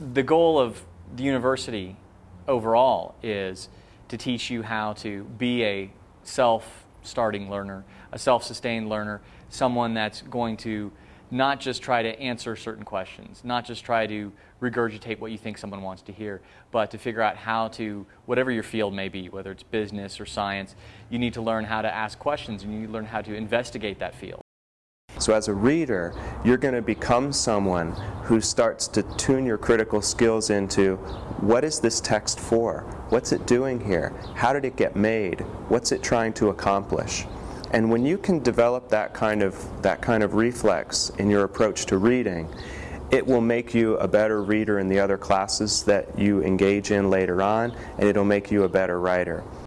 the goal of the university overall is to teach you how to be a self-starting learner, a self-sustained learner, someone that's going to not just try to answer certain questions, not just try to regurgitate what you think someone wants to hear, but to figure out how to, whatever your field may be, whether it's business or science, you need to learn how to ask questions and you need to learn how to investigate that field. So as a reader, you're going to become someone who starts to tune your critical skills into what is this text for? What's it doing here? How did it get made? What's it trying to accomplish? And when you can develop that kind of that kind of reflex in your approach to reading, it will make you a better reader in the other classes that you engage in later on, and it'll make you a better writer.